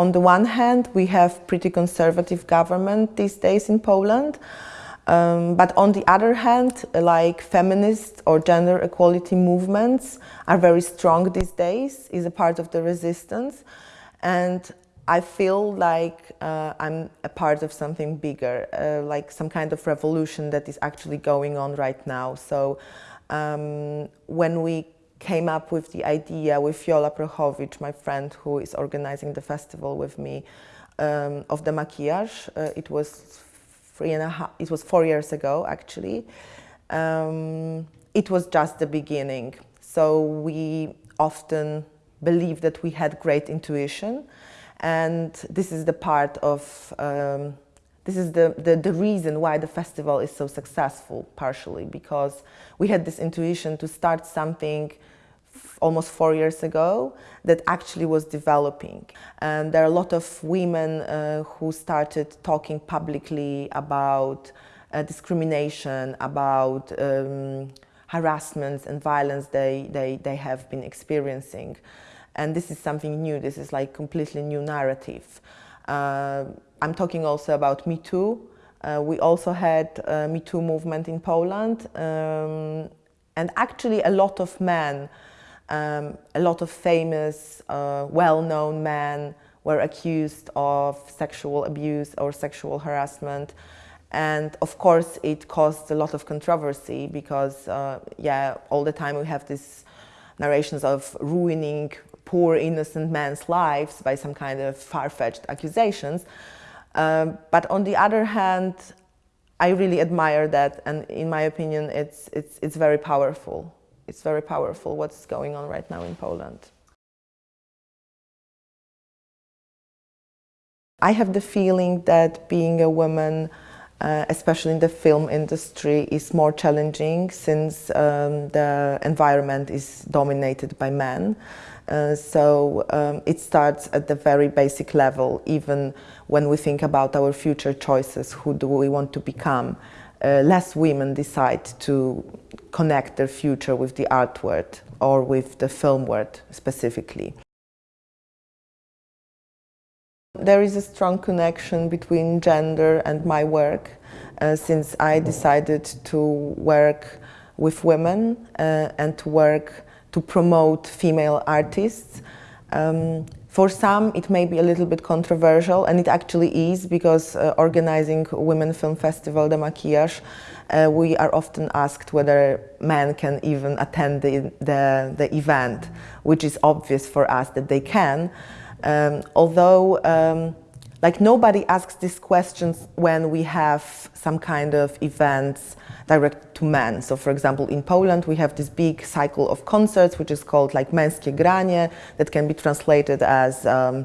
on the one hand, we have pretty conservative government these days in Poland. Um, but on the other hand, like feminist or gender equality movements are very strong these days, is a part of the resistance. And I feel like uh, I'm a part of something bigger, uh, like some kind of revolution that is actually going on right now. So um, when we came up with the idea with Viola Prochowicz, my friend who is organizing the festival with me, um, of the maquillage, uh, it was three and a half, it was four years ago actually. Um, it was just the beginning. So we often believe that we had great intuition and this is the part of, um, this is the, the, the, reason why the festival is so successful, partially, because we had this intuition to start something almost four years ago that actually was developing. And there are a lot of women uh, who started talking publicly about uh, discrimination, about um, harassment and violence they, they, they have been experiencing. And this is something new, this is like completely new narrative. Uh, I'm talking also about Me Too. Uh, we also had a Me Too movement in Poland. Um, and actually a lot of men, um, a lot of famous, uh, well-known men were accused of sexual abuse or sexual harassment. And of course, it caused a lot of controversy because, uh, yeah, all the time we have these narrations of ruining poor innocent men's lives by some kind of far-fetched accusations. Um, but on the other hand, I really admire that and in my opinion it's, it's, it's very powerful. It's very powerful what's going on right now in Poland. I have the feeling that being a woman uh, especially in the film industry, is more challenging since um, the environment is dominated by men. Uh, so um, it starts at the very basic level, even when we think about our future choices, who do we want to become. Uh, less women decide to connect their future with the art world or with the film world specifically. There is a strong connection between gender and my work uh, since I decided to work with women uh, and to work to promote female artists. Um, for some, it may be a little bit controversial, and it actually is, because uh, organizing Women Film Festival, the Maquillage, uh, we are often asked whether men can even attend the, the, the event, which is obvious for us that they can. Um, although um, like nobody asks these questions when we have some kind of events direct to men. So for example, in Poland, we have this big cycle of concerts, which is called like Męskie Granie, that can be translated as um,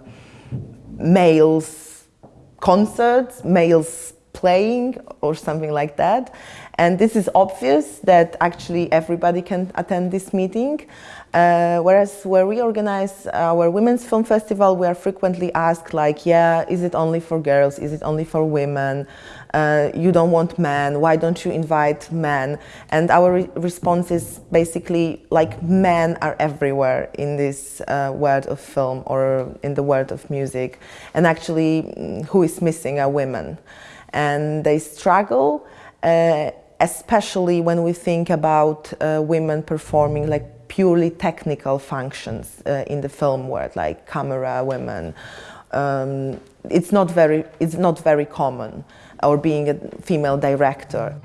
males concerts, males playing or something like that. And this is obvious that actually everybody can attend this meeting. Uh, whereas where we organize our Women's Film Festival, we are frequently asked like, yeah, is it only for girls? Is it only for women? Uh, you don't want men, why don't you invite men? And our re response is basically like men are everywhere in this uh, world of film or in the world of music. And actually, mm, who is missing are women. And they struggle, uh, especially when we think about uh, women performing like purely technical functions uh, in the film world, like camera women. Um, it's not very it's not very common, or being a female director.